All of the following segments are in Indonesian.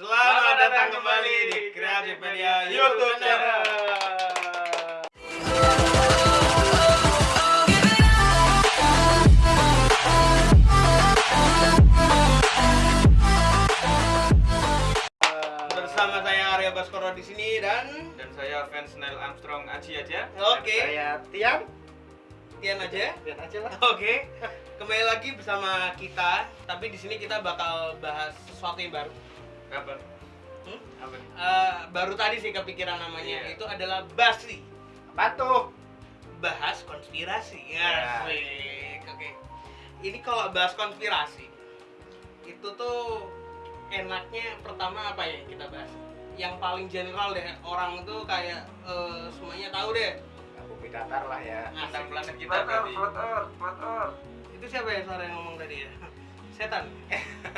Selamat datang kembali di Kreatif Media YouTube channel. Bersama saya Arya Baskoro di sini dan dan saya fans Neil Armstrong Aji aja. oke, Saya Tian, Tian aja. Tian aja lah. Oke, kembali lagi bersama kita. Tapi di sini kita bakal bahas sesuatu yang baru. Apa? Hmm? Apa? nih? Eh, baru tadi sih kepikiran namanya Iya. itu adalah Basri. Apa tuh? bahas konspirasi Ya. Asik. oke ini kalau bahas konspirasi itu tuh enaknya pertama apa ya kita bahas yang paling general deh orang tuh kayak eh, semuanya tahu deh Ya, bumi datar lah ya. Tentang Asik. planet kita berarti. itu siapa ya suara yang ngomong tadi ya setan.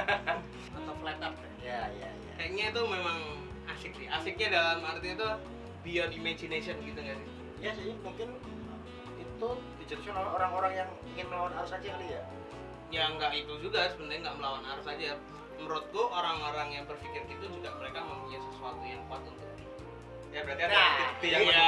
Atau flat earth ya? Ya, ya, ya. kayaknya itu memang asik sih. Asiknya dalam arti itu beyond imagination gitu nggak sih? Ya sih, mungkin itu dijelaskan oleh orang-orang yang ingin melawan arus aja kali ya. ya nggak itu juga sebenarnya nggak melawan arus aja. Menurutku orang-orang yang berpikir gitu juga mereka mempunyai sesuatu yang kuat untuk di Ya berarti ada Nah, bukti yang iya,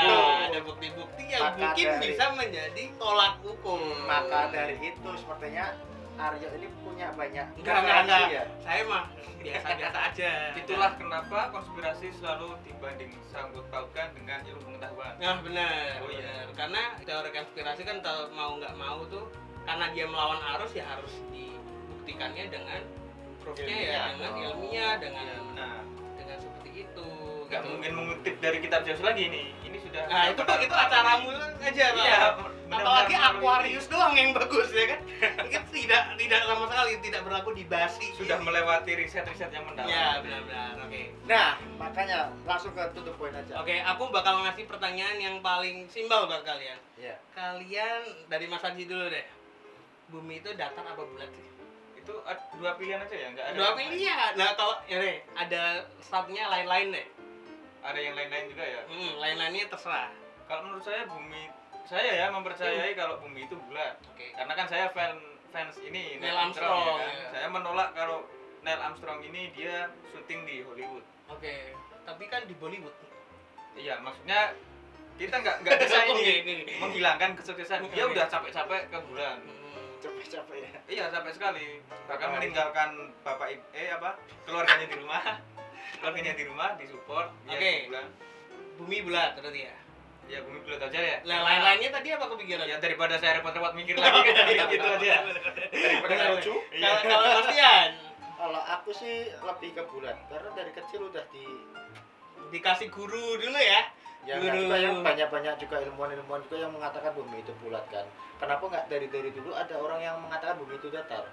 ada bukti-bukti yang Maka mungkin dari- bisa menjadi tolak ukur. Maka dari itu sepertinya Aryo ini punya banyak enggak enggak enggak ya. saya mah biasa-biasa aja Itulah kenapa konspirasi selalu dibanding sangkut pautkan dengan ilmu pengetahuan. nah benar Oh, iya. benar. karena teori konspirasi kan kalau mau nggak mau tuh karena dia melawan arus ya harus dibuktikannya dengan proofnya ya dengan dong. ilmiah dengan Ya, benar. dengan seperti itu Nggak gitu. mungkin mengutip dari kitab Zeus lagi nih. Ini sudah. Nah itu tuh itu acaramu aja Pak. Iya. Apalagi benar-benar Aquarius doang yang bagus ya kan. Tidak tidak sama sekali tidak berlaku di basi. sudah melewati riset-riset yang mendalam. Ya benar-benar. Oke. Nah, makanya langsung ke tutup poin aja. Oke, aku bakal ngasih pertanyaan yang paling simpel buat kalian. Ya. Kalian dari Mas Anji dulu deh. Bumi itu datar apa bulat sih? Itu dua pilihan aja ya, nggak ada. Dua pilihan. Nah kalau ya deh, ada satunya lain-lain deh. Ada yang lain-lain juga ya. Hmm, lain-lainnya terserah. Kalau menurut saya bumi saya ya mempercayai kalau bumi itu bulat. Oke. Karena kan saya fan fans ini Neil Armstrong, ya kan. ya. Saya menolak kalau Neil Armstrong ini dia syuting di Hollywood. Oke. Tapi kan di Bollywood. Iya, maksudnya kita nggak nggak bisa ini menghilangkan kesuksesan. Dia udah capek-capek ke bulan. Hmm. Capek-capek ya. Iya, capek sekali. Bahkan meninggalkan bapak eh apa? keluarganya di rumah. keluarganya di rumah disupport Oke. ke bulan. Bumi bulat berarti ya. Ya bumi bulat aja ya. Nah, lain-lainnya tadi apa kepikiran? Ya daripada saya repot-repot mikir lagi kan jadi gitu aja. Daripada lucu. Iya. Kalau kalau Mas Tian Kalau aku sih lebih ke bulat karena dari kecil udah di dikasih guru dulu ya. Ya Guru. juga yang banyak-banyak juga ilmuwan-ilmuwan juga yang mengatakan bumi itu bulat kan. Kenapa nggak dari dari dulu ada orang yang mengatakan bumi itu datar?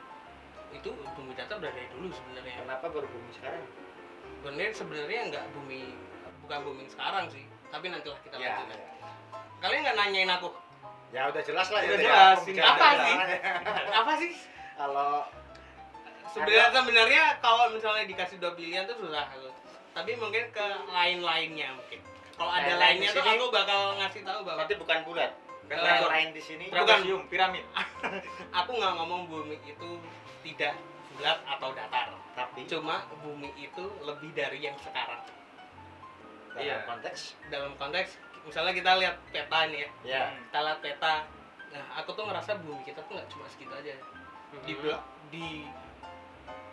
Itu bumi datar udah dari dulu sebenarnya. Kenapa baru bumi sekarang? Sebenarnya sebenarnya nggak bumi bukan bumi sekarang sih. Tapi nantilah kita Ya, lanjutkan. ya. Kalian nggak nanyain aku Ya udah jelas lah Udah ya. jelas, bicara apa sih? ya. apa sih? Kalau Sebenarnya sebenarnya kalau misalnya dikasih dua pilihan tuh susah aku. Tapi mungkin ke lain-lainnya mungkin. Kalau ada lainnya tuh aku bakal ngasih tahu bahwa berarti bukan bulat. Eh, bukan. lain di sini Bukan. Piramid. aku nggak ngomong bumi itu tidak bulat atau datar. tapi Cuma bumi itu lebih dari yang sekarang. Dalam Iya. konteks Dalam konteks misalnya kita lihat peta nih ya. ya Kita lihat peta. Nah, aku tuh ngerasa bumi kita tuh nggak cuma segitu aja. Di bela- di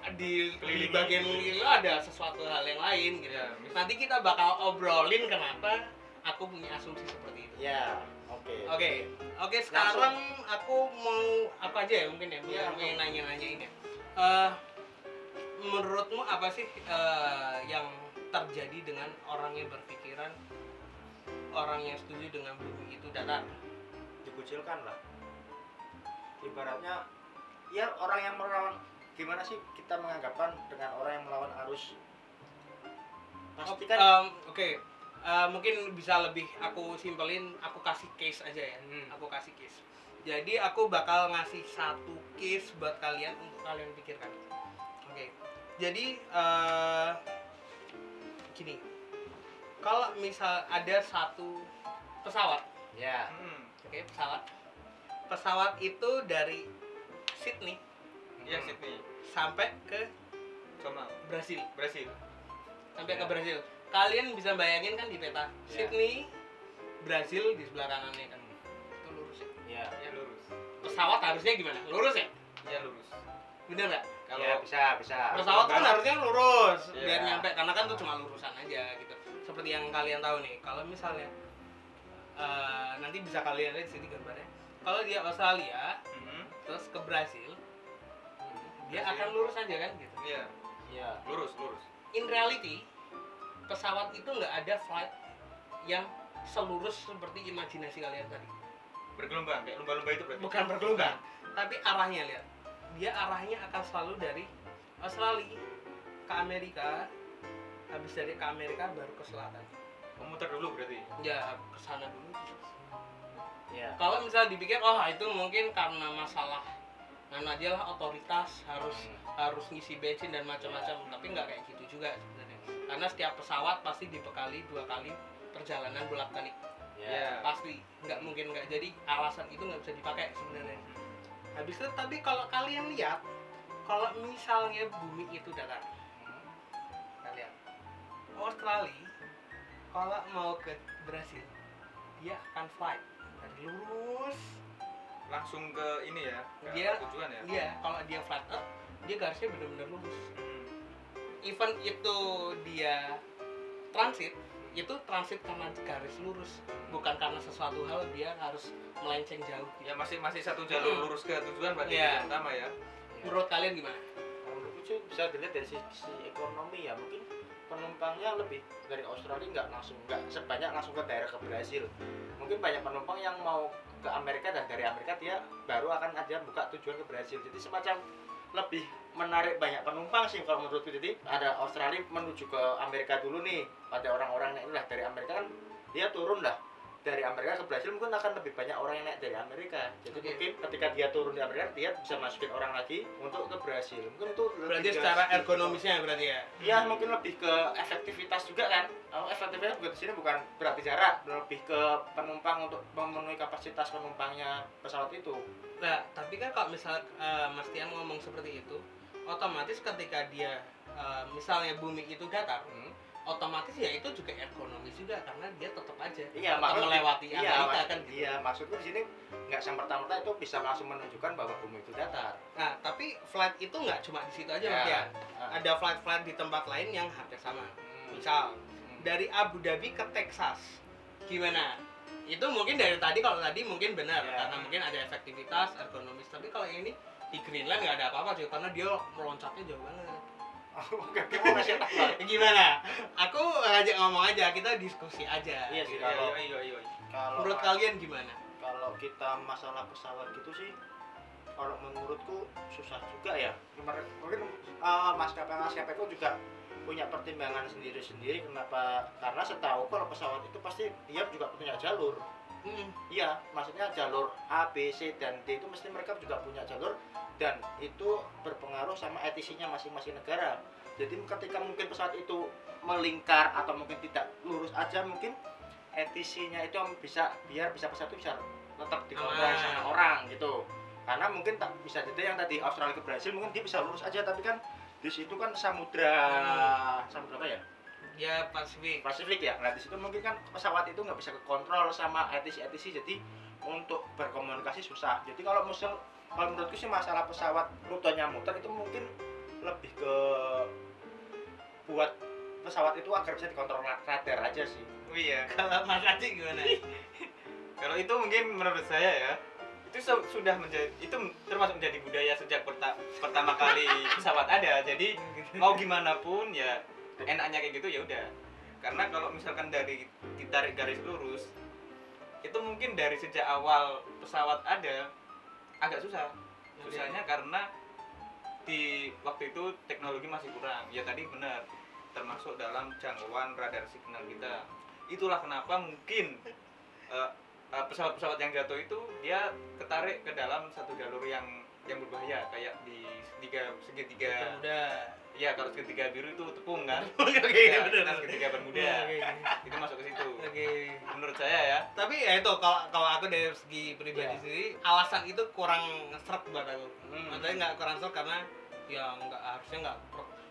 di, di Kelilingi. bagian itu ada sesuatu hal yang lain gitu. Ya, mis- Nanti kita bakal obrolin kenapa aku punya asumsi seperti itu. ya oke Oke, oke sekarang aku mau apa aja ya mungkin ya, Iya, mau nanya-nanya ini. ya. Eh, menurutmu apa sih eh, yang terjadi dengan orang yang berpikiran orang yang setuju dengan bumi itu datar? dikucilkan lah ibaratnya ya orang yang melawan gimana sih kita menganggapkan dengan orang yang melawan arus pasti kan Em, Oke, eh, mungkin bisa lebih aku simpelin, aku kasih case aja ya. Hmm. Aku kasih case. Jadi aku bakal ngasih satu case buat kalian untuk kalian pikirkan. Oke. Jadi eh gini. Kalau misal ada satu pesawat, ya Hmm. oke, pesawat. Pesawat itu dari Sydney Iya Sydney. sampai ke Sama Brasil. Brasil. sampai ke Ya. Brazil. Kalian bisa bayangin kan di peta Ya. Sydney, Brazil di sebelah kanannya kan. Itu lurus ya. ya ya lurus Pesawat harusnya gimana? Lurus ya? ya lurus Bener nggak? Kalau ya bisa bisa Pesawat kan harusnya lurus Iya. biar nyampe karena kan itu cuma lurusan aja gitu. Seperti yang kalian tahu nih, kalau misalnya eh, nanti bisa kalian lihat di sini gambarnya. Kalau dia Australia Mhm. terus ke Brazil, dia akan lurus aja kan gitu. iya ya lurus lurus In reality, pesawat itu nggak ada flight yang selurus seperti imajinasi kalian tadi. bergelombang kayak lumba-lumba itu berarti Bukan bergelombang, tapi arahnya lihat. Dia arahnya akan selalu dari Australia ke Amerika, habis dari ke Amerika baru ke selatan. memutar dulu berarti? Ya ke sana dulu. ya. Kalau misalnya dipikir, oh itu mungkin karena masalah anu aja lah otoritas harus harus ngisi bensin dan macam-macam. Tapi nggak kayak gitu juga sebenarnya. Karena setiap pesawat pasti dibekali dua kali perjalanan bolak balik ya. Pasti. Nggak mungkin nggak. Jadi alasan itu nggak bisa dipakai sebenarnya habis itu tapi kalau kalian lihat kalau misalnya bumi itu datar kalian Australia kalau mau ke Brasil dia akan flight. Dari lurus. Langsung ke ini ya ke Dia- tujuan ya? dia kalau dia flat earth dia garisnya benar-benar lurus. Hmm. even itu dia transit itu transit karena garis lurus bukan karena sesuatu hal dia harus melenceng jauh. Ya masih masih satu jalur Mm. lurus ke tujuan berarti Iya. yang utama ya. Menurut kalian gimana? Menurutku sih bisa dilihat dari sisi ekonomi ya mungkin penumpangnya lebih dari Australia nggak langsung nggak sebanyak langsung ke daerah ke Brazil. Mungkin banyak penumpang yang mau ke Amerika dan dari Amerika dia baru akan aja buka tujuan ke Brazil. Jadi semacam lebih menarik banyak penumpang sih kalau menurutku jadi ada Australia menuju ke Amerika dulu nih. Pada orang-orang yang lah dari Amerika kan dia turun lah. Dari Amerika ke Brazil mungkin akan lebih banyak orang yang naik dari Amerika. Jadi Oke. mungkin ketika dia turun di Amerika dia bisa masukin orang lagi untuk ke Brazil. Mungkin itu berarti secara ergonomisnya berarti ya? Ya mungkin lebih ke efektivitas juga kan. Oh, efektivitas juga di sini bukan berarti jarak lebih ke penumpang untuk memenuhi kapasitas penumpangnya pesawat itu. Nah tapi kan kalau misal eh, Mas Tian ngomong seperti itu otomatis ketika dia eh, misalnya bumi itu datar Hmm. otomatis ya itu juga ergonomis juga karena dia tetap aja iya tetap maksud- melewati iya, Amerika maksud- kan gitu. iya maksudku di sini nggak serta-merta itu bisa langsung menunjukkan bahwa bumi itu datar Nah, tapi flight itu nggak cuma di situ aja, Ya. Mas Tian. Ah. Ada flight-flight di tempat lain yang hampir sama. Hmm. Misal Hmm. dari Abu Dhabi ke Texas, gimana? Itu mungkin dari tadi kalau tadi mungkin benar Ya. karena mungkin ada efektivitas, ergonomis. Tapi kalau yang ini di Greenland nggak ada apa-apa cuy karena dia meloncatnya jauh banget. Gimana sih Pak? Gimana? Aku ngajak ngomong aja, kita diskusi aja. Iya sih, iya kalau- iya iya iya kalau Menurut kalian gimana? kalau kita masalah pesawat gitu sih kalau menurutku susah juga ya mungkin uh, maskapai maskapai itu juga punya pertimbangan sendiri-sendiri kenapa karena setahu kalau pesawat itu pasti dia juga punya jalur Hmm, iya maksudnya jalur A B C dan D itu mesti mereka juga punya jalur dan itu berpengaruh sama ETC-nya masing-masing negara. Jadi ketika mungkin pesawat itu melingkar atau mungkin tidak lurus aja mungkin ETC-nya itu bisa biar bisa pesawat itu bisa tetap dikontrol Aman. sama orang gitu. Karena mungkin tak bisa jadi yang tadi Australia ke Brasil mungkin dia bisa lurus aja tapi kan di situ kan samudra samudra apa ya ya Pasifik. Pasifik ya. Nah di situ mungkin kan pesawat itu nggak bisa kekontrol sama ETC jadi untuk berkomunikasi susah. Jadi kalau misal kalau menurutku sih masalah pesawat rutenya muter itu mungkin lebih ke buat pesawat itu agar bisa dikontrol ra- radar aja sih. oh iya Kalau Mas Aci gimana? kalau itu mungkin menurut saya ya itu su- sudah menjadi itu termasuk menjadi budaya sejak perta- pertama kali pesawat ada jadi mau gimana pun ya enaknya kayak gitu ya udah. Karena kalau misalkan dari ditarik garis lurus itu mungkin dari sejak awal pesawat ada agak susah. Susahnya karena di waktu itu teknologi masih kurang. Ya tadi benar termasuk dalam jangkauan radar signal kita. Itulah kenapa mungkin eh, eh, pesawat-pesawat yang jatuh itu dia ketarik ke dalam satu jalur yang yang berbahaya kayak di segitiga. Segitiga Udah. ya kalau segitiga biru itu tepung kan Oke, Ya, bener. nah, segitiga bermuda Oke. itu masuk ke situ Oke. menurut saya ya Tapi ya itu kalau kalau aku dari segi pribadi Iya. sendiri alasan itu kurang seret buat aku. Hmm. Maksudnya nggak kurang seret karena ya nggak harusnya nggak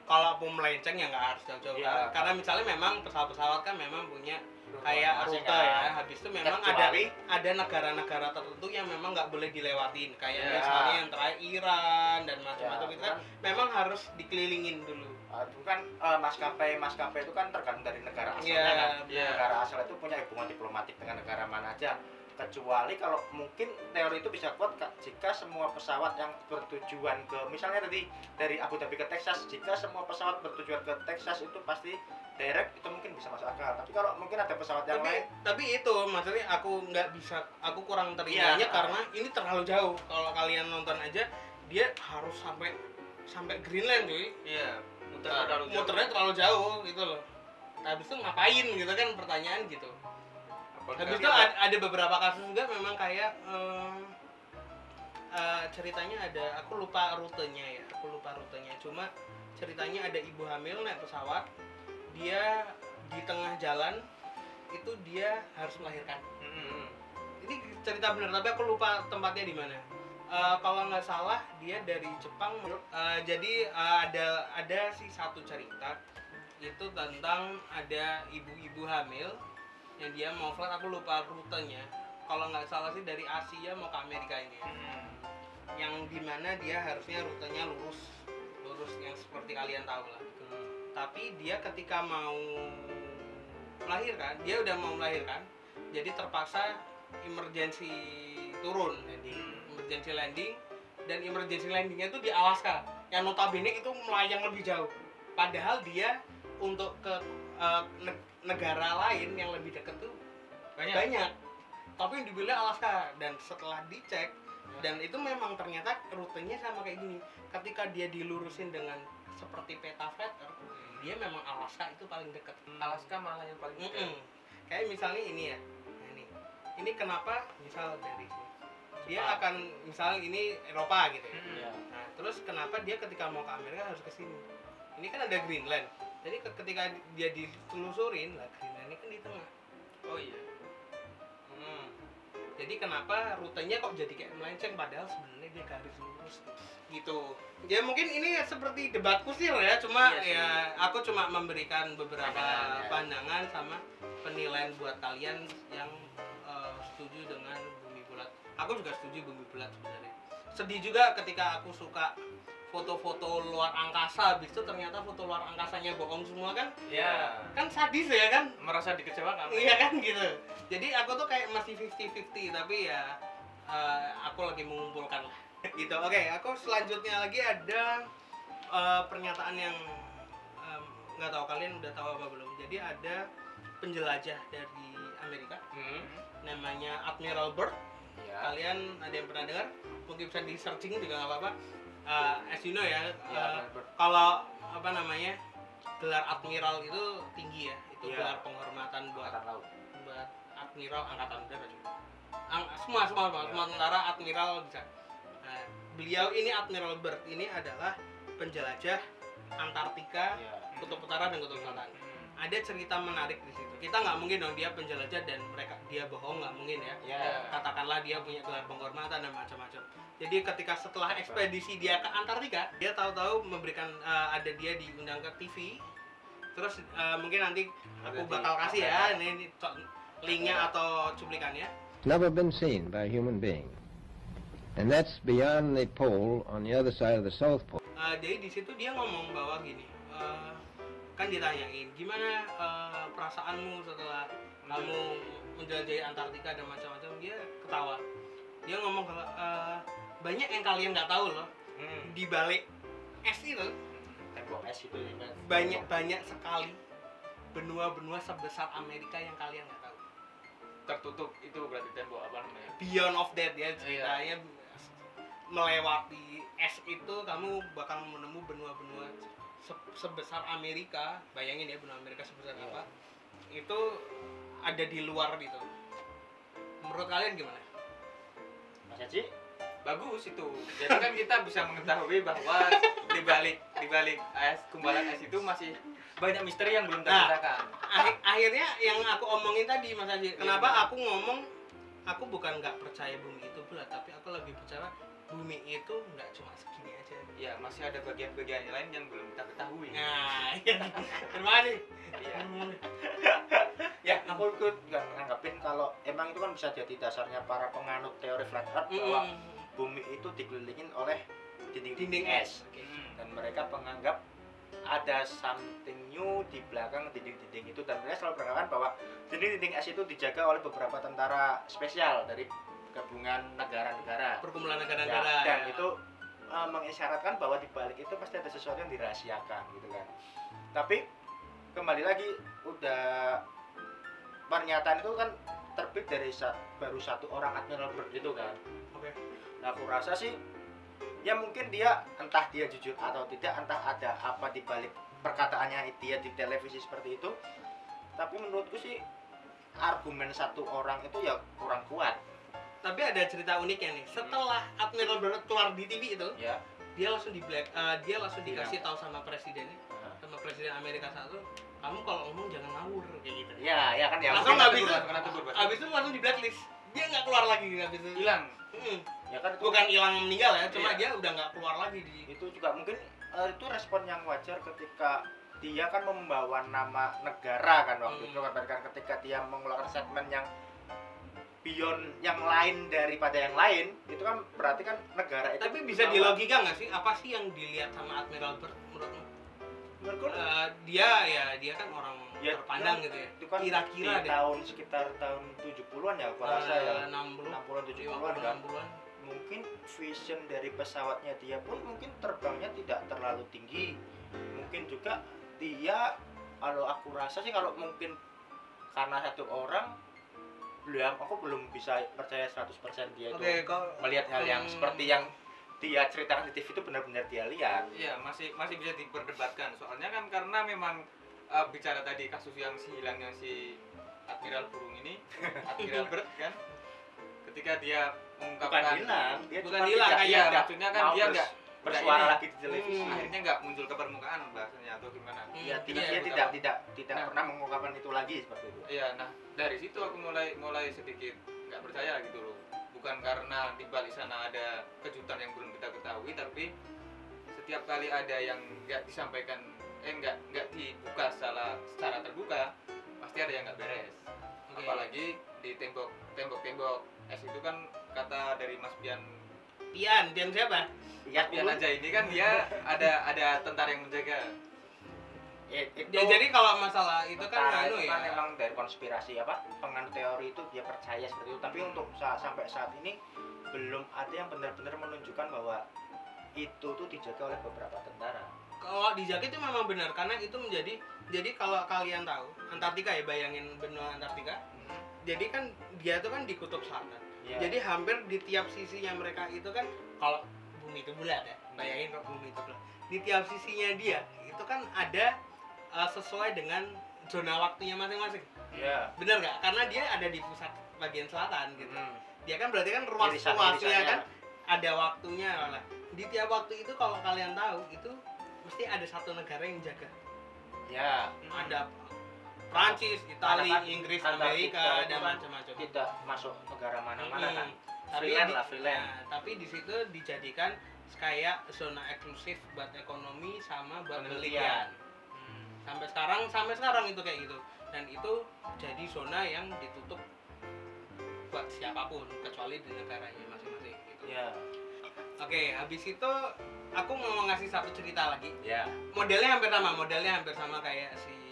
kalau mau melenceng ya nggak harus jauh-jauh Iya. karena misalnya memang pesawat-pesawat kan memang punya kayak rute kan. ya habis itu memang ada ada negara-negara tertentu yang memang nggak boleh dilewatin kayak Ya. misalnya yang terakhir Iran dan ya, macam-macam itu kan kan, memang harus dikelilingin dulu itu kan uh, maskapai maskapai itu kan tergantung dari negara asalnya Iya, kan. iya. negara asal itu punya hubungan diplomatik dengan negara mana aja kecuali kalau mungkin teori itu bisa kuat Kak, jika semua pesawat yang bertujuan ke misalnya tadi dari Abu Dhabi ke Texas jika semua pesawat bertujuan ke Texas itu pasti direct itu mungkin bisa masuk akal tapi kalau mungkin ada pesawat yang tapi lain tapi itu maksudnya aku nggak bisa aku kurang terimanya Iya. karena ini terlalu jauh kalau kalian nonton aja dia harus sampai sampai Greenland cuy. Iya muter Nah, terlalu jauh. muternya terlalu jauh gitu loh. Habis itu ngapain gitu kan pertanyaan gitu. Apakah habis itu ada, ada beberapa kasus juga memang kayak em, eh, ceritanya ada aku lupa rutenya ya aku lupa rutenya. Cuma ceritanya ada ibu hamil naik pesawat dia di tengah jalan itu dia harus melahirkan. Mm-mm. ini cerita benar tapi aku lupa tempatnya di mana Eh, kalau nggak salah dia dari Jepang. Eh, jadi eh, ada ada sih satu cerita itu tentang ada ibu-ibu hamil yang dia mau flight aku lupa rutenya. Kalau nggak salah sih dari Asia mau ke Amerika ini ya. Mm-mm. yang di mana dia harusnya rutenya lurus. Lurus yang seperti kalian tahu lah. Tapi dia ketika mau melahirkan dia udah mau melahirkan jadi terpaksa emergency turun landing emergency landing dan emergency landingnya itu di Alaska yang notabene itu melayang lebih jauh. Padahal dia untuk ke ne- negara lain yang lebih dekat tuh banyak. banyak. Tapi yang dipilih Alaska dan setelah dicek dan itu memang ternyata rutenya sama kayak gini. Ketika dia dilurusin dengan seperti peta flatter dia memang Alaska itu paling dekat. Alaska malah yang paling dekat. Mm-mm. kayak misalnya ini ya. Nah ini. Ini kenapa? Misal dari sini dia akan misal ini Eropa gitu ya Mm-mm. Iya. nah terus kenapa dia ketika mau ke Amerika harus ke sini ini kan ada Greenland jadi ke- ketika dia ditelusurin lah Greenland ini kan di tengah oh iya Hmm. Jadi kenapa rutenya kok jadi kayak melenceng padahal sebenarnya dia garis lurus gitu. Ya mungkin ini seperti debat kusir ya, cuma Iya sih. ya aku cuma memberikan beberapa Pandangan, ya. pandangan sama penilaian buat kalian yang eh, setuju dengan. Aku juga setuju bumi bulat sebenarnya. Sedih juga ketika aku suka foto-foto luar angkasa, habis itu ternyata foto luar angkasanya bohong semua kan? ya Kan sadis ya kan? merasa dikecewakan Iya kan gitu. Jadi aku tuh kayak masih 50-50 tapi ya eh, aku lagi mengumpulkan lah. gitu. Oke, aku selanjutnya lagi ada eh, pernyataan yang nggak tahu kalian udah tahu apa belum. Jadi ada penjelajah dari Amerika Hmm. namanya Admiral Byrd. Iya. Kalian ada yang pernah dengar? Mungkin bisa di searching juga nggak apa-apa. Eh, as you know ya, eh, kalau apa namanya gelar admiral itu tinggi ya itu Iya. gelar penghormatan buat Angkatan laut. buat admiral angkatan udara juga Ang- semua semua semua, Iya. semua tentara admiral bisa Nah, beliau ini admiral Byrd ini adalah penjelajah Antartika Iya. kutub utara dan kutub selatan Hmm. ada cerita menarik di situ kita nggak mungkin dong dia penjelajah dan mereka dia bohong nggak mungkin ya Iya. katakanlah dia punya gelar penghormatan dan macam-macam. Jadi ketika setelah ekspedisi dia ke Antartika, dia tahu-tahu memberikan eh, ada dia diundang ke TV. Terus eh, mungkin nanti aku bakal kasih ya kamera. ini, ini linknya atau cuplikannya. never been seen by a human being. And that's beyond the pole on the other side of the South Pole. Eh, jadi di situ dia ngomong bahwa gini, eh, kan ditanyain gimana eh, perasaanmu setelah kamu menjelajahi Antartika dan macam-macam. Dia ketawa. Dia ngomong kalau eh, banyak yang kalian nggak tahu loh Hmm. di balik es itu Tembok es itu ya kan. banyak banyak sekali benua-benua sebesar Amerika yang kalian nggak tahu. tertutup itu berarti tembok apa namanya Beyond of that ya ceritanya melewati es itu kamu bakal menemu benua-benua se- sebesar Amerika. Bayangin ya benua Amerika sebesar Iya. apa? Itu ada di luar gitu. Menurut kalian gimana? Mas Haji, bagus itu jadi kan kita bisa mengetahui bahwa di balik di balik es kumbalan es itu masih banyak misteri yang belum Nah. terceritakan Akhir- akhirnya yang aku omongin tadi Mas Haji, Iya. kenapa aku ngomong aku bukan nggak percaya bumi itu bulat, tapi aku lebih percaya bumi itu nggak cuma segini aja ya masih ada bagian-bagian lain yang belum kita ketahui nah iya terima kasih. Hmm. ya aku ikut nggak nanggapin kalau emang itu kan bisa jadi dasarnya para penganut teori flat earth bahwa Mm-mm. bumi itu dikelilingin oleh dinding-dinding dinding es Oke. Hmm. dan mereka menganggap ada something new di belakang dinding-dinding itu dan mereka selalu beranggapan bahwa dinding-dinding es itu dijaga oleh beberapa tentara spesial dari gabungan negara-negara perkumpulan Ya, negara-negara dan ya. itu uh, mengisyaratkan bahwa di balik itu pasti ada sesuatu yang dirahasiakan gitu kan tapi kembali lagi udah pernyataan itu kan terbit dari sa- baru satu orang Admiral Byrd itu kan Oke. nah aku rasa sih ya mungkin dia entah dia jujur atau tidak entah ada apa di balik perkataannya dia di televisi seperti itu tapi menurutku sih argumen satu orang itu ya kurang kuat tapi ada cerita uniknya nih setelah Admiral Byrd keluar di TV itu ya dia langsung di black eh, dia langsung Bilang. dikasih tahu sama presidennya sama presiden Amerika satu kamu kalau ngomong jangan ngawur kayak gitu ya ya kan ya Langsung tegur, Bas. abis itu langsung di blacklist dia nggak keluar lagi abis itu hilang Hmm. ya kan itu bukan hilang meninggal ya cuma Iya. dia udah nggak keluar lagi di itu juga mungkin eh, itu respon yang wajar ketika dia kan membawa nama negara kan waktu Hmm. itu kan ketika dia mengeluarkan statement yang beyond yang lain daripada yang lain itu kan berarti kan negara itu tapi bisa bahwa- dilogika nggak sih? Apa sih yang dilihat sama Admiral Byrd menurutmu? Menurutku Eh, dia ya dia kan orang Ya, terpandang ya, gitu ya. itu kan kira-kira di deh. tahun sekitar tahun 70-an ya aku rasa ya. Eh, 60 60-an 70-an 50 kan. 60-an mungkin vision dari pesawatnya dia pun mungkin terbangnya tidak terlalu tinggi. Mungkin juga dia kalau aku rasa sih kalau mungkin karena satu orang belum aku belum bisa percaya 100% dia itu melihat hal yang Hmm. seperti yang dia ceritakan di TV itu benar-benar dia lihat Iya, masih masih bisa diperdebatkan. Soalnya kan karena memang uh, bicara tadi kasus yang si hilangnya si Admiral Burung ini, Admiral Bird kan, ketika dia bukan mengungkapkan hilang dia Bukan hilang, kayak Iya, maksudnya kan dia bers- nggak bersuara ini. lagi di televisi Hmm. akhirnya nggak muncul ke permukaan bahasanya atau gimana? Hmm, ya tidak iya, dia tidak tidak tidak Nah. pernah mengungkapkan itu lagi seperti itu Iya, nah dari situ aku mulai mulai sedikit nggak percaya gitu loh. Bukan karena di balik sana ada kejutan yang belum kita ketahui, tapi setiap kali ada yang nggak disampaikan, eh nggak nggak dibuka secara secara terbuka, pasti ada yang nggak beres. Oke. Apalagi di tembok tembok tembok es itu kan kata dari Mas Pian Pian Pian siapa? Lihat Pian aja. Ini kan dia ada ada tentara yang menjaga. Ya, itu, ya jadi kalau masalah itu kan anu itu ya. kan emang dari konspirasi apa penganut teori itu dia percaya seperti itu. Tapi untuk sa- sampai saat ini belum ada yang benar-benar menunjukkan bahwa itu tuh dijaga oleh beberapa tentara. Kalau dijaga itu memang benar karena itu menjadi jadi kalau kalian tahu Antartika ya bayangin benua Antartika. Jadi kan dia itu kan di kutub selatan Ya. jadi hampir di tiap sisinya mereka itu kan kalau bumi itu bulat ya bayangin kalau bumi itu bulat. Di tiap sisinya dia itu kan ada uh, sesuai dengan zona waktunya masing-masing. Ya bener nggak? Karena dia ada di pusat bagian selatan gitu. Hmm. dia kan berarti kan ruas Irisan- ruasnya kan ada waktunya. Lah di tiap waktu itu kalau kalian tahu itu mesti ada satu negara yang jaga. Ya ada Prancis, Italia, kan Inggris, Amerika dan kan macam-macam. tidak masuk negara mana-mana Hmm. kan Tapi Freelance lah, freelance. nah, tapi di situ dijadikan kayak zona eksklusif buat ekonomi sama buat penelitian. Penelitian. Sampai sekarang sampai sekarang itu kayak gitu. Dan itu jadi zona yang ditutup buat siapa pun kecuali di negaranya masing-masing gitu. ya Oke, habis itu aku mau ngasih satu cerita lagi. ya Modelnya hampir sama, modelnya hampir sama kayak si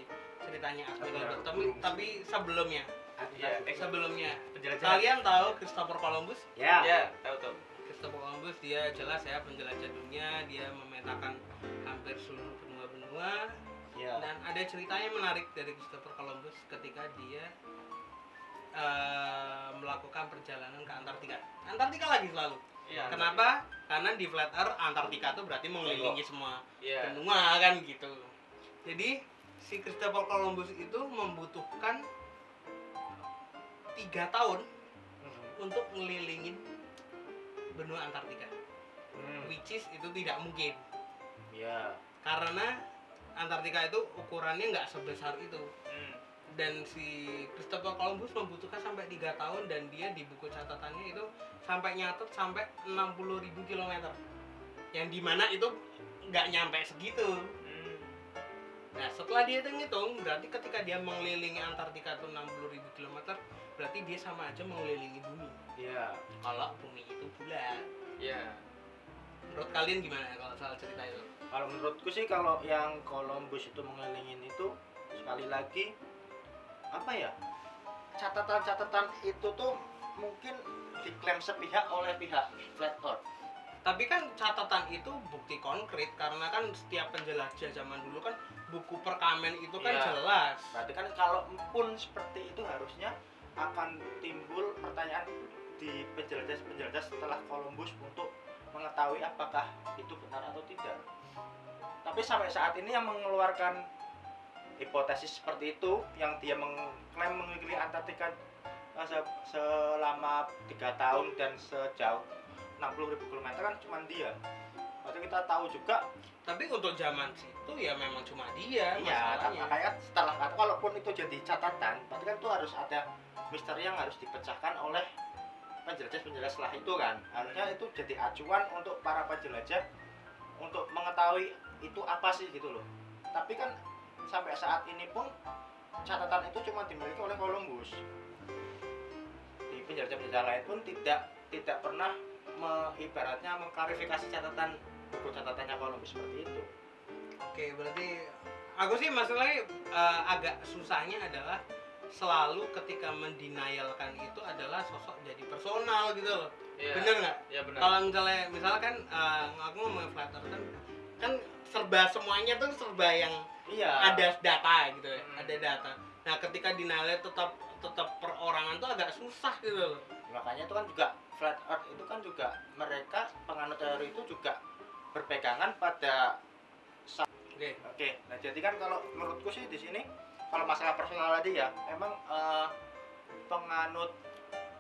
ceritanya Admiral Admiral Byrd. tapi, tapi sebelumnya, Iya, eh, sebelumnya. penjelajahan Kalian tahu Christopher Columbus? ya Ya, tahu tahu. Christopher Columbus dia jelas ya penjelajah dunia, dia memetakan hampir seluruh benua-benua ya dan ada ceritanya menarik dari Christopher Columbus ketika dia eh, melakukan perjalanan ke Antartika. Antartika lagi selalu. Iya. Kenapa? Karena di flat earth Antartika itu berarti mengelilingi semua Iya. benua kan gitu. Jadi si Christopher Columbus itu membutuhkan tiga tahun Hmm. untuk ngelilingin benua Antartika, Hmm. which is itu tidak mungkin ya karena Antartika itu ukurannya nggak sebesar itu. Hmm. dan si Christopher Columbus membutuhkan sampai tiga tahun dan dia di buku catatannya itu sampai nyatet sampai 60.000 kilometer yang di mana itu nggak nyampe segitu. Nah setelah dia hitung hitung berarti ketika dia mengelilingi Antartika itu 60.000 kilometer berarti dia sama aja mengelilingi bumi Iya. kalau bumi itu bulat Iya. menurut kalian gimana kalau soal cerita itu Kalau menurutku sih kalau yang Columbus itu mengelilingin itu sekali lagi apa ya? Catatan-catatan itu tuh mungkin diklaim sepihak oleh pihak Flat Earth. Tapi kan catatan itu bukti konkret karena kan setiap penjelajah zaman dulu kan buku perkamen itu kan Iya. jelas Berarti kan kalau pun seperti itu harusnya akan timbul pertanyaan di penjelajah-penjelajah setelah Columbus untuk mengetahui apakah itu benar atau tidak. Tapi sampai saat ini yang mengeluarkan hipotesis seperti itu, yang dia mengklaim mengelilingi Antartika eh, se- selama tiga tahun dan sejauh 60.000 km kan cuma dia. Berarti kita tahu juga tapi untuk zaman situ ya memang cuma dia Iya, kan makanya kan setelah kan kalaupun itu jadi catatan, berarti kan itu harus ada misteri yang harus dipecahkan oleh penjelajah-penjelajah setelah itu kan. Harusnya itu jadi acuan untuk para penjelajah untuk mengetahui itu apa sih gitu loh. Tapi kan sampai saat ini pun catatan itu cuma dimiliki oleh Columbus. Di penjelajah-penjelajah lain pun tidak tidak pernah me, ibaratnya mengklarifikasi catatan buku catatannya Columbus seperti itu. oke berarti aku sih masalahnya eh, agak susahnya adalah selalu ketika mendenialkan itu adalah sosok jadi personal gitu loh Iya. bener nggak Iya benar. kalau misalnya misalkan eh, aku ngomongin flat earth kan kan serba semuanya tuh serba yang Iya. ada data gitu ya Hmm. ada data nah ketika denialnya tetap tetap perorangan tuh agak susah gitu loh makanya itu kan juga flat earth itu kan juga mereka penganut teori itu juga berpegangan pada oke. Oke. Nah jadi kan kalau menurutku sih di sini kalau masalah personal tadi ya emang eh, penganut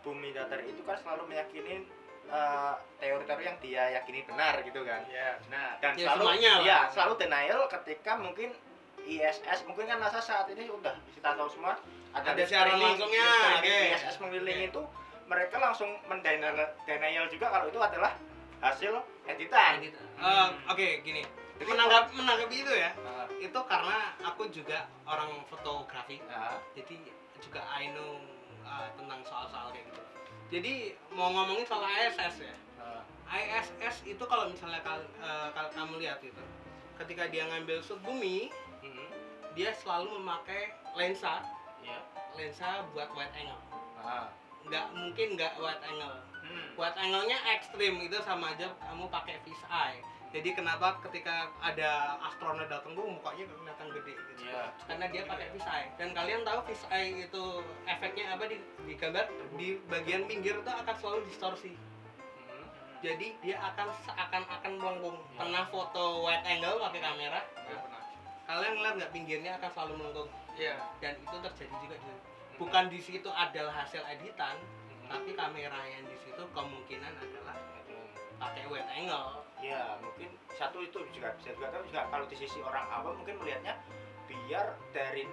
bumi datar itu kan selalu meyakini eh, teori-teori yang dia yakini benar gitu kan. Iya, benar. dan Ya, selalu semuanya ya selalu denial ketika mungkin ISS mungkin kan NASA saat ini udah kita tahu semua ada, Ada siaran langsungnya. ISS mengelilingi itu mereka langsung mendenial denial juga kalau itu adalah hasil editan. Eh, oke gini. Jadi menanggap menanggapi itu ya. Nah, itu karena aku juga orang fotografi. Nah, jadi juga I know uh, tentang soal-soal kayak gitu. Jadi mau ngomongin soal ISS ya. Nah, ISS itu kalau misalnya kal- uh, kamu lihat itu ketika dia ngambil shoot bumi mhm, dia selalu memakai lensa. Iya, lensa buat wide angle. Nah, nggak mungkin nggak wide angle. Hmm. wide angle-nya ekstrim itu sama aja kamu pakai fish eye. Jadi kenapa ketika ada astronot datang tuh mukanya kelihatan gede gitu. Iya, karena dia pakai fish eye. Dan kalian tahu fish eye itu efeknya apa di, di gambar? Di bagian pinggir itu akan selalu distorsi. Mhm, jadi dia akan seakan-akan melengkung. Ya. pernah foto wide angle pakai kamera. Iya, benar. kalian ngeliat nggak pinggirnya akan selalu melengkung? Iya. dan itu terjadi juga di bukan di situ adalah hasil editan tapi kamera yang di situ kemungkinan adalah pakai wide angle. Ya mungkin satu itu juga bisa juga kan juga kalau di sisi orang awam mungkin melihatnya biar dari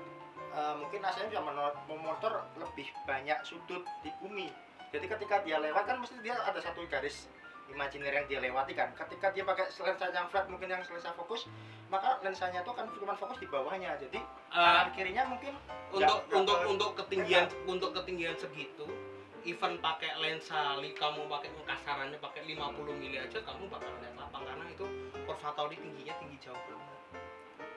eh, mungkin asalnya bisa memonitor lebih banyak sudut di bumi. Jadi ketika dia lewat kan mesti dia ada satu garis imajiner yang dia lewati kan. Ketika dia pakai lensa yang flat mungkin yang lensa fokus maka lensanya itu kan cuma fokus di bawahnya. Jadi Eh, kanan kirinya mungkin untuk nggak untuk ke- untuk ketinggian untuk ketinggian segitu even pakai lensa li kamu pakai kasarannya pakai 50 mili aja kamu bakal lihat lapang karena itu observatory tingginya tinggi jauh banget.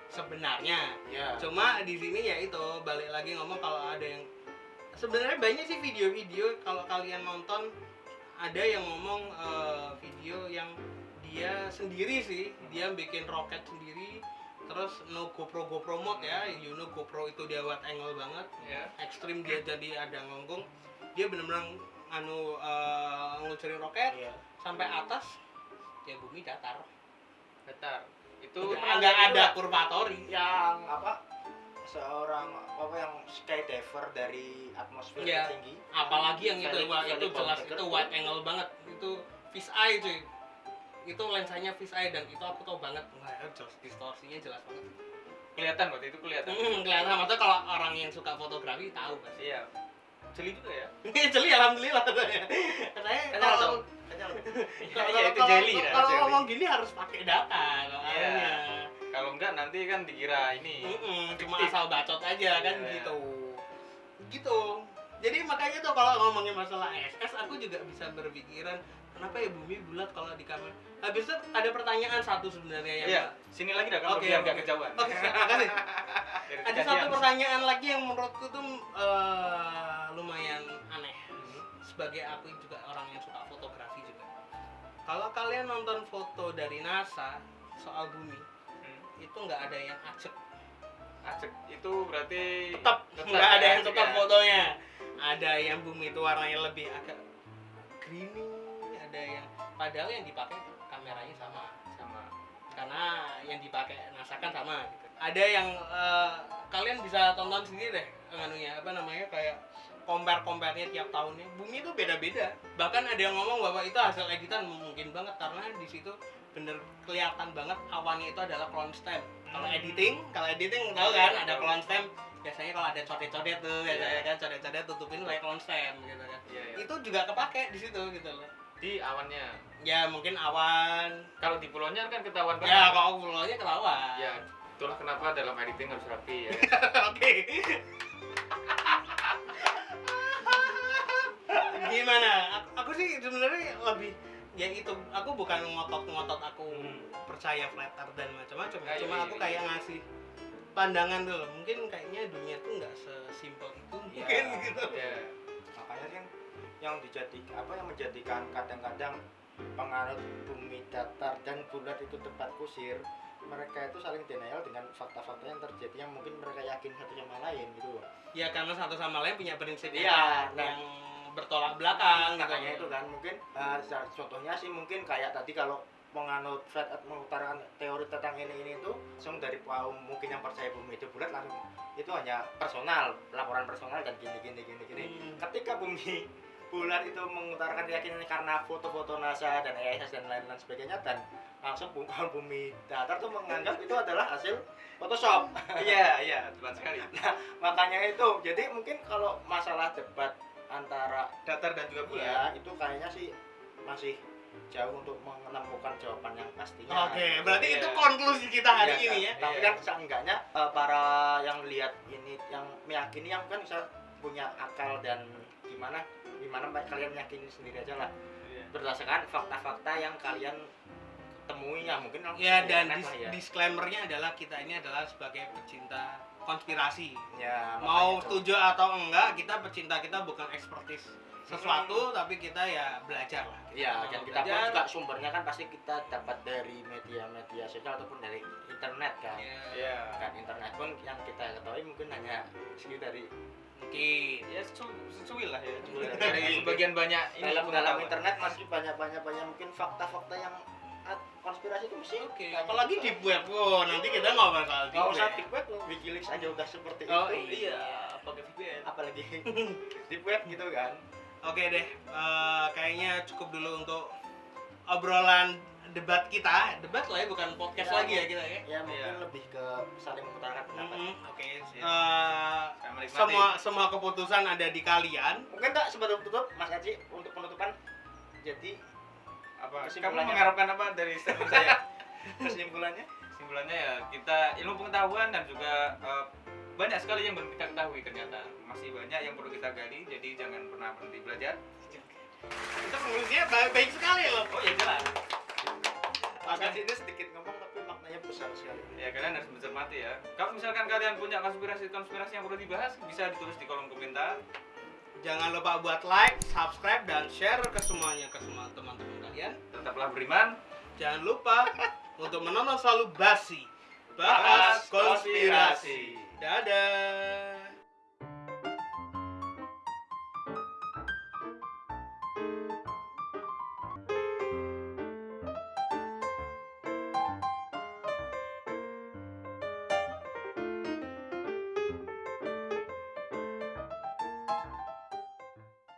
Sebenarnya ya. cuma di sini ya itu balik lagi ngomong kalau ada yang sebenarnya banyak sih video-video kalau kalian nonton ada yang ngomong eh, video yang dia sendiri sih. Dia bikin roket sendiri. Terus no GoPro GoPro mode ya. You know GoPro itu dia wide angle banget. Iya. ekstrim dia jadi ada ngongkong dia bener-bener anu eh, ngeluncurin roket iya. sampai atas ya bumi datar. Datar. Itu nggak ada kurvatori. yang apa seorang apa yang skydiver dari atmosfer Iya. tinggi. Apalagi yang itu Felix itu jelas itu wide angle banget. Itu fish eye cuy itu lensanya fish eye dan itu aku tahu banget wah jelas distorsinya jelas banget kelihatan waktu itu kelihatan Hmm, kelihatan maksudnya kalau orang yang suka fotografi tahu pasti. iya jeli juga ya Jeli alhamdulillah katanya. Katanya kalau kalau iya ngomong gini harus pakai data Iya. soalnya. kalau enggak nanti kan dikira ini cuma asal bacot aja kan Iya. gitu. Gitu. Jadi makanya tuh kalau ngomongin masalah SS aku juga bisa berpikiran kenapa ya bumi bulat kalau di kamera. Habis itu ada pertanyaan satu sebenarnya yang iya sini lagi dah kan Oke, biar nggak kejauhan Oke, makasih. Biar Ada satu pertanyaan lagi yang menurutku tuh eh, lumayan aneh. Sebagai aku juga orang yang suka fotografi juga. Kalau kalian nonton foto dari NASA soal bumi, Hmm. itu nggak ada yang acek. Acek itu berarti Tetap Tetap nggak ada ya, yang tetap ya. fotonya. Ada yang bumi itu warnanya lebih agak creamy, ada padahal yang dipakai kameranya sama sama karena yang dipakai NASA kan sama gitu. Ada yang eh, kalian bisa tonton sendiri deh anunya apa namanya kayak compare compare-nya tiap tahunnya. Bumi itu beda-beda. Bahkan ada yang ngomong bahwa itu hasil editan mungkin banget karena di situ bener kelihatan banget awannya itu adalah clone stamp. Kalau Hmm. editing, kalau editing tahu kan iya, ada clone stamp. Biasanya kalau ada codet-codet tuh, biasanya kan codet-codet tutupin pakai clone stamp gitu kan. iya, iya. Itu juga kepake di situ gitu loh. Di awannya Ya mungkin awan. kalau di pulaunya kan ketahuan banget Ya kalau pulaunya kelawan. ya itulah kenapa dalam editing harus rapi ya Oke. Gimana? Aku, aku sih sebenarnya lebih ya itu aku bukan ngotot-ngotot aku Hmm. percaya flat earth dan macam-macam ya. Iya, cuma iya, aku iya. kayak ngasih pandangan dulu mungkin kayaknya dunia tuh nggak sesimpel itu Iya. mungkin gitu ya makanya kan yang dijadikan apa yang menjadikan kadang-kadang penganut bumi datar dan bulat itu tempat kusir mereka itu saling denial dengan fakta-fakta yang terjadi yang mungkin mereka yakin satu sama lain gitu loh. ya karena satu sama lain punya prinsip Iya, yang, nah. yang bertolak belakang gitu. makanya itu kan mungkin eh, sa- contohnya sih mungkin kayak tadi kalau menganut flat earth mengutarakan teori tentang ini ini itu langsung dari kaum mungkin yang percaya bumi itu bulat langsung itu hanya personal laporan personal dan gini gini gini gini Hmm. ketika bumi bulat itu mengutarakan keyakinannya karena foto-foto NASA dan ESS dan lain-lain sebagainya dan langsung bu- kaum bumi datar tuh menganggap itu adalah hasil Photoshop iya iya tepat sekali makanya itu jadi mungkin kalau masalah debat antara datar dan juga bulat ya itu kayaknya sih masih jauh untuk menemukan jawaban yang pastinya Oke, berarti Iya. itu konklusi kita hari Iya, ini ya. tapi Iya. kan seenggaknya eh, para yang lihat ini yang meyakini yang kan bisa punya akal dan gimana gimana kalian meyakini sendiri aja lah Iya. berdasarkan fakta-fakta yang kalian temui ya mungkin Ya dan dis- ya. disclaimernya adalah kita ini adalah sebagai pecinta konspirasi. ya Mau itu. setuju atau enggak, kita pecinta kita bukan ekspertis sesuatu, tapi kita ya belajar lah. Ya, mau dan kita pun belajar. juga sumbernya kan pasti kita dapat dari media-media sosial ataupun dari internet kan. Ya, iya Kan internet pun yang kita ketahui mungkin hanya segi dari mungkin. ya secu- secuil lah ya dari sebagian banyak ini dalam dalam internet masih banyak banyak banyak mungkin fakta-fakta yang konspirasi itu mesti Oke, banyak. apalagi di web. Oh, nanti kita nggak bakal di nggak usah web. di web Wikileaks aja udah seperti Oh, itu iya. pakai VPN apalagi di web gitu kan Oke deh, eh, kayaknya cukup dulu untuk obrolan debat kita. Debat lah ya, bukan podcast Ya, lagi ya kita ya. ya mungkin Iya. lebih ke saling mengutarakan pendapat Mm-mm. oke siap. Eh, menikmati. semua semua keputusan ada di kalian. mungkin tak sebelum tutup Mas Aji untuk penutupan jadi apa kamu mengharapkan apa dari statement saya kesimpulannya kesimpulannya ya kita ilmu pengetahuan dan juga eh, banyak sekali yang belum kita ketahui ternyata masih banyak yang perlu kita gali jadi jangan pernah berhenti belajar Itu konklusinya baik, baik sekali loh. oh ya jelas Aji ini sedikit ngomong tapi maknanya besar sekali ya kalian harus mencermati ya kalau misalkan kalian punya konspirasi-konspirasi yang perlu dibahas bisa ditulis di kolom komentar Jangan lupa buat like, subscribe, dan share ke semuanya ke semua teman-teman kalian. tetaplah beriman Jangan lupa untuk menonton selalu basi. Bahas konspirasi. konspirasi. Dadah.